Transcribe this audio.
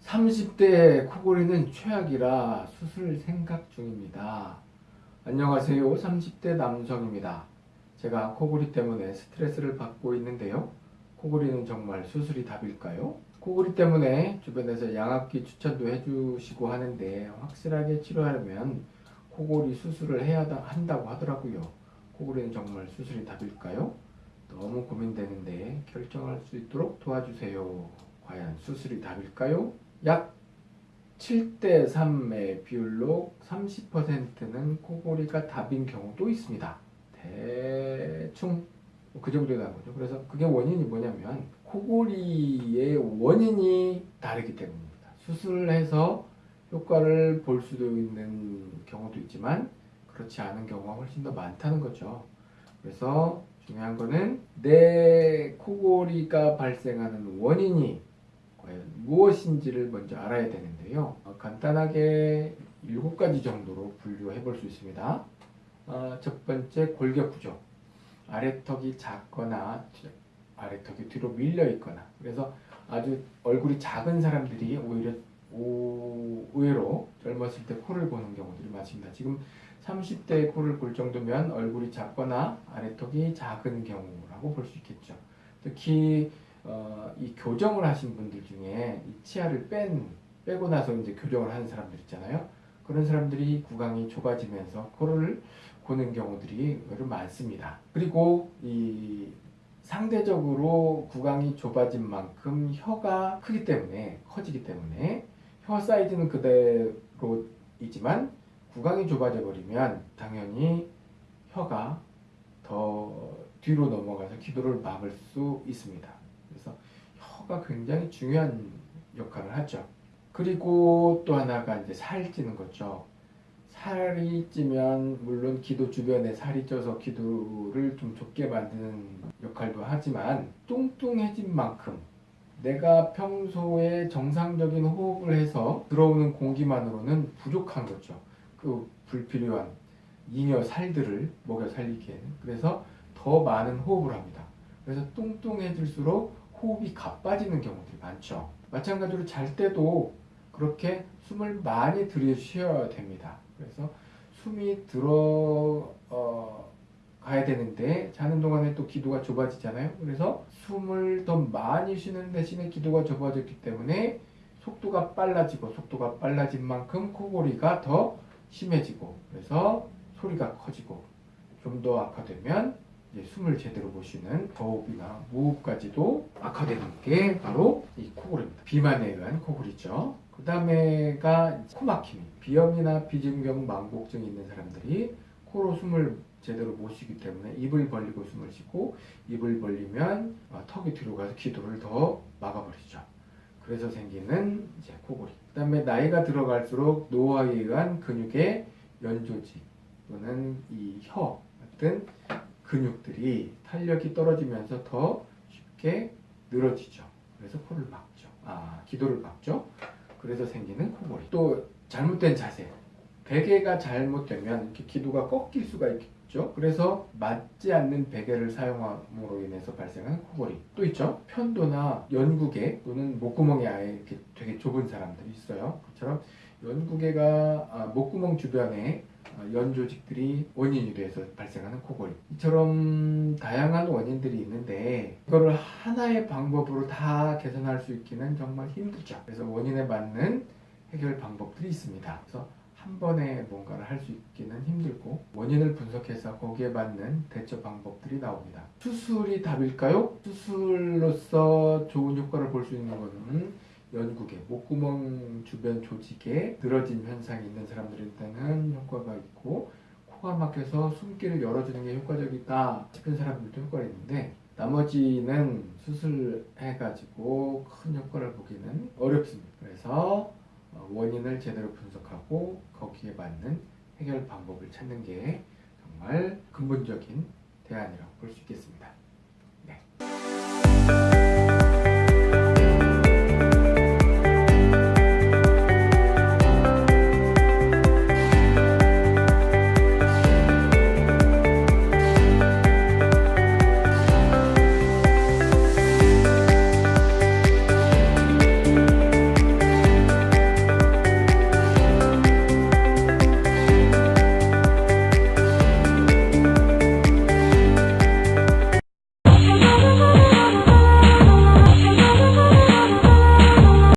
30대 코골이는 최악이라 수술 생각 중입니다. 안녕하세요. 30대 남성입니다. 제가 코골이 때문에 스트레스를 받고 있는데요. 코골이는 정말 수술이 답일까요? 코골이 때문에 주변에서 양압기 추천도 해주시고 하는데 확실하게 치료하려면 코골이 수술을 해야 한다고 하더라고요. 코골이는 정말 수술이 답일까요? 너무 고민되는데 결정할 수 있도록 도와주세요. 과연 수술이 답일까요? 약 7대 3의 비율로 30%는 코골이가 답인 경우도 있습니다. 대충 그 정도 거죠. 그래서 그게 원인이 뭐냐면 코골이의 원인이 다르기 때문입니다. 수술을 해서 효과를 볼 수도 있는 경우도 있지만 그렇지 않은 경우가 훨씬 더 많다는 거죠. 그래서 중요한 거는 내 코골이가 발생하는 원인이 무엇인지를 먼저 알아야 되는데요. 어, 간단하게 7가지 정도로 분류해 볼 수 있습니다. 어, 첫 번째 골격 구조. 아래턱이 작거나 아래턱이 뒤로 밀려 있거나 그래서 아주 얼굴이 작은 사람들이 오히려 오, 의외로 젊었을 때 코를 보는 경우들이 많습니다. 지금 30대에 코를 볼 정도면 얼굴이 작거나 아래턱이 작은 경우라고 볼 수 있겠죠. 특히 어, 이 교정을 하신 분들 중에 이 치아를 뺀 빼고 나서 이제 교정을 하는 사람들 있잖아요. 그런 사람들이 구강이 좁아지면서 코를 고는 경우들이 많습니다. 그리고 이 상대적으로 구강이 좁아진 만큼 혀가 크기 때문에 커지기 때문에 혀 사이즈는 그대로이지만 구강이 좁아져 버리면 당연히 혀가 더 뒤로 넘어가서 기도를 막을 수 있습니다. 혀가 굉장히 중요한 역할을 하죠. 그리고 또 하나가 이제 살 찌는 거죠. 살이 찌면 물론 기도 주변에 살이 쪄서 기도를 좀 좁게 만드는 역할도 하지만 뚱뚱해진 만큼 내가 평소에 정상적인 호흡을 해서 들어오는 공기만으로는 부족한 거죠. 그 불필요한 잉여 살들을 먹여 살리기에는 그래서 더 많은 호흡을 합니다. 그래서 뚱뚱해질수록 호흡이 가빠지는 경우들이 많죠. 마찬가지로 잘 때도 그렇게 숨을 많이 들이쉬어야 됩니다. 그래서 숨이 들어 어, 가야 되는데 자는 동안에 또 기도가 좁아지잖아요. 그래서 숨을 더 많이 쉬는 대신에 기도가 좁아졌기 때문에 속도가 빨라지고 속도가 빨라진 만큼 코골이가 더 심해지고 그래서 소리가 커지고 좀 더 악화되면 숨을 제대로 못 쉬는 저호흡이나 무호흡까지도 악화되는 게 바로 이 코골이입니다. 비만에 의한 코골이죠. 그 다음에가 코막힘, 비염이나 비중경 망곡증이 있는 사람들이 코로 숨을 제대로 못 쉬기 때문에 입을 벌리고 숨을 쉬고 입을 벌리면 어, 턱이 뒤로 가서 기도를 더 막아버리죠. 그래서 생기는 이제 코골이. 그 다음에 나이가 들어갈수록 노화에 의한 근육의 연조직 또는 이 혀 같은 근육들이 탄력이 떨어지면서 더 쉽게 늘어지죠. 그래서 코를 막죠. 아, 기도를 막죠. 그래서 생기는 코골이. 또 잘못된 자세. 베개가 잘못되면 이렇게 기도가 꺾일 수가 있죠. 그래서 맞지 않는 베개를 사용함으로 인해서 발생하는 코골이. 또 있죠. 편도나 연구개 또는 목구멍이 아예 이렇게 되게 좁은 사람들이 있어요. 그처럼 연구개가 아, 목구멍 주변에 아, 연조직들이 원인이 돼서 발생하는 코골이. 이처럼 다양한 원인들이 있는데 이거를 하나의 방법으로 다 개선할 수 있기는 정말 힘들죠. 그래서 원인에 맞는 해결 방법들이 있습니다. 그래서 한 번에 뭔가를 할 수 있기는 힘들고 원인을 분석해서 거기에 맞는 대처 방법들이 나옵니다. 수술이 답일까요? 수술로서 좋은 효과를 볼 수 있는 것은 연구계, 목구멍 주변 조직에 늘어진 현상이 있는 사람들한테는 효과가 있고 코가 막혀서 숨길을 열어주는 게 효과적이다 싶은 사람들도 효과가 있는데 나머지는 수술해가지고 큰 효과를 보기는 어렵습니다. 그래서 어, 원인을 제대로 분석하고 거기에 맞는 해결 방법을 찾는 게 정말 근본적인 대안이라고 볼 수 있겠습니다.